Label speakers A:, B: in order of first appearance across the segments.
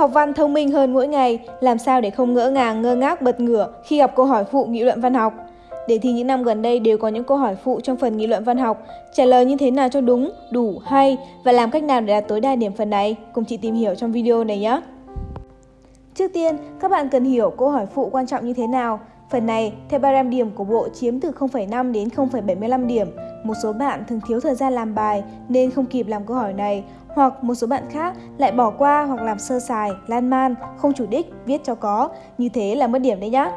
A: Học văn thông minh hơn mỗi ngày, làm sao để không ngỡ ngàng, ngơ ngác, bật ngửa khi gặp câu hỏi phụ nghị luận văn học. Đề thi những năm gần đây đều có những câu hỏi phụ trong phần nghị luận văn học. Trả lời như thế nào cho đúng, đủ, hay và làm cách nào để đạt tối đa điểm phần này? Cùng chị tìm hiểu trong video này nhé! Trước tiên, các bạn cần hiểu câu hỏi phụ quan trọng như thế nào. Phần này, theo ba điểm của bộ chiếm từ 0,5 đến 0,75 điểm. Một số bạn thường thiếu thời gian làm bài nên không kịp làm câu hỏi này, hoặc một số bạn khác lại bỏ qua hoặc làm sơ sài, lan man, không chủ đích, viết cho có. Như thế là mất điểm đấy nhá.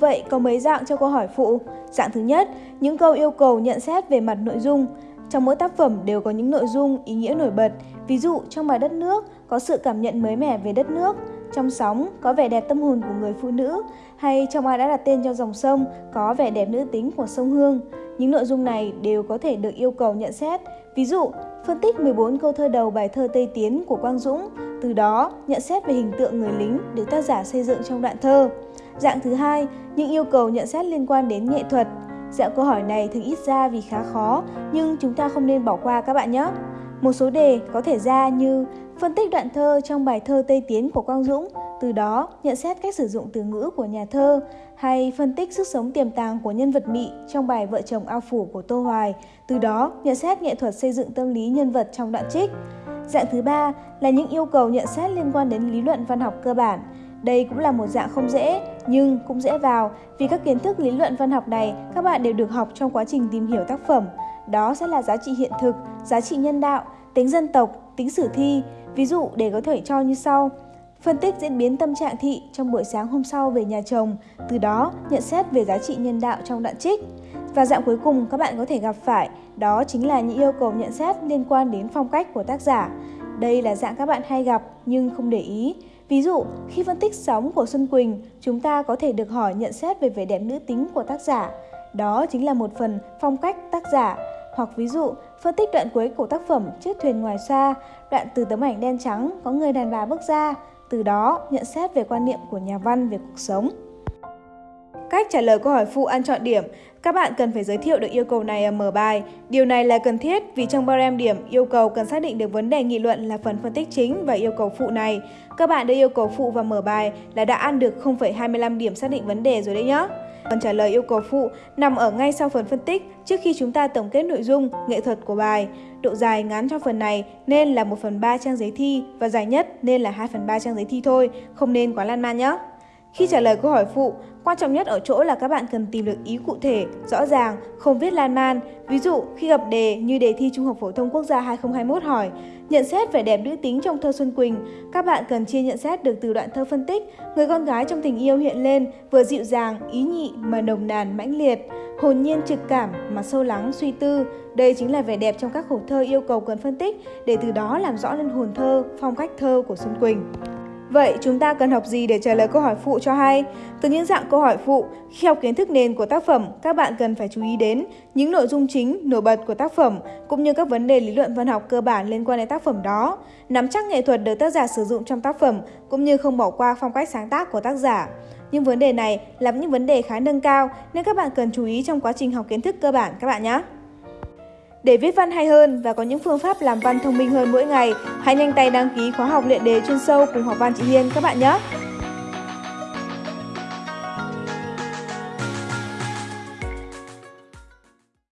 A: Vậy có mấy dạng cho câu hỏi phụ? Dạng thứ nhất, những câu yêu cầu nhận xét về mặt nội dung. Trong mỗi tác phẩm đều có những nội dung, ý nghĩa nổi bật. Ví dụ trong bài đất nước có sự cảm nhận mới mẻ về đất nước, trong sóng có vẻ đẹp tâm hồn của người phụ nữ, hay trong ai đã đặt tên cho dòng sông có vẻ đẹp nữ tính của sông Hương. Những nội dung này đều có thể được yêu cầu nhận xét. Ví dụ, phân tích 14 câu thơ đầu bài thơ Tây Tiến của Quang Dũng, từ đó nhận xét về hình tượng người lính được tác giả xây dựng trong đoạn thơ. Dạng thứ hai, những yêu cầu nhận xét liên quan đến nghệ thuật. Dạng câu hỏi này thường ít ra vì khá khó, nhưng chúng ta không nên bỏ qua các bạn nhé. Một số đề có thể ra như phân tích đoạn thơ trong bài thơ Tây Tiến của Quang Dũng, từ đó nhận xét cách sử dụng từ ngữ của nhà thơ, hay phân tích sức sống tiềm tàng của nhân vật Mị trong bài Vợ chồng ao phủ của Tô Hoài, từ đó nhận xét nghệ thuật xây dựng tâm lý nhân vật trong đoạn trích. Dạng thứ ba là những yêu cầu nhận xét liên quan đến lý luận văn học cơ bản. Đây cũng là một dạng không dễ, nhưng cũng dễ vào vì các kiến thức lý luận văn học này các bạn đều được học trong quá trình tìm hiểu tác phẩm. Đó sẽ là giá trị hiện thực, giá trị nhân đạo, tính dân tộc, tính sử thi. Ví dụ để có thể cho như sau. Phân tích diễn biến tâm trạng thị trong buổi sáng hôm sau về nhà chồng, từ đó nhận xét về giá trị nhân đạo trong đoạn trích. Và dạng cuối cùng các bạn có thể gặp phải, đó chính là những yêu cầu nhận xét liên quan đến phong cách của tác giả. Đây là dạng các bạn hay gặp nhưng không để ý. Ví dụ, khi phân tích sóng của Xuân Quỳnh, chúng ta có thể được hỏi nhận xét về vẻ đẹp nữ tính của tác giả. Đó chính là một phần phong cách tác giả. Hoặc ví dụ, phân tích đoạn cuối của tác phẩm Chiếc thuyền ngoài xa, đoạn từ tấm ảnh đen trắng có người đàn bà bước ra, từ đó nhận xét về quan niệm của nhà văn về cuộc sống. Cách trả lời câu hỏi phụ ăn chọn điểm, các bạn cần phải giới thiệu được yêu cầu này ở mở bài. Điều này là cần thiết vì trong barem điểm yêu cầu cần xác định được vấn đề nghị luận là phần phân tích chính và yêu cầu phụ này. Các bạn đưa yêu cầu phụ vào mở bài là đã ăn được 0,25 điểm xác định vấn đề rồi đấy nhé. Phần trả lời yêu cầu phụ nằm ở ngay sau phần phân tích trước khi chúng ta tổng kết nội dung, nghệ thuật của bài. Độ dài ngắn cho phần này nên là 1 phần 3 trang giấy thi và dài nhất nên là 2 phần 3 trang giấy thi thôi, không nên quá lan man nhé. Khi trả lời câu hỏi phụ, quan trọng nhất ở chỗ là các bạn cần tìm được ý cụ thể, rõ ràng, không viết lan man. Ví dụ, khi gặp đề như đề thi Trung học phổ thông quốc gia 2021 hỏi, nhận xét vẻ đẹp nữ tính trong thơ Xuân Quỳnh, các bạn cần chia nhận xét được từ đoạn thơ phân tích, người con gái trong tình yêu hiện lên, vừa dịu dàng, ý nhị mà nồng nàn mãnh liệt, hồn nhiên trực cảm mà sâu lắng suy tư. Đây chính là vẻ đẹp trong các khổ thơ yêu cầu cần phân tích để từ đó làm rõ lên hồn thơ, phong cách thơ của Xuân Quỳnh. Vậy chúng ta cần học gì để trả lời câu hỏi phụ cho hay? Từ những dạng câu hỏi phụ, khi học kiến thức nền của tác phẩm, các bạn cần phải chú ý đến những nội dung chính, nổi bật của tác phẩm, cũng như các vấn đề lý luận văn học cơ bản liên quan đến tác phẩm đó, nắm chắc nghệ thuật được tác giả sử dụng trong tác phẩm, cũng như không bỏ qua phong cách sáng tác của tác giả. Nhưng vấn đề này là những vấn đề khá nâng cao nên các bạn cần chú ý trong quá trình học kiến thức cơ bản các bạn nhé. Để viết văn hay hơn và có những phương pháp làm văn thông minh hơn mỗi ngày, hãy nhanh tay đăng ký khóa học luyện đề chuyên sâu cùng học văn chị Hiên các bạn nhé!